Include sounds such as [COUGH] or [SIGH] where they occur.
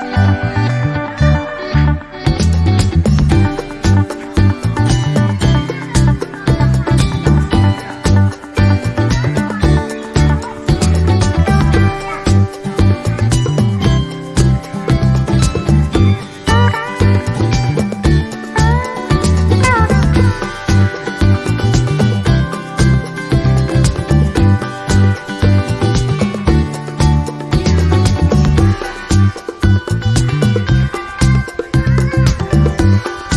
Música [LAUGHS]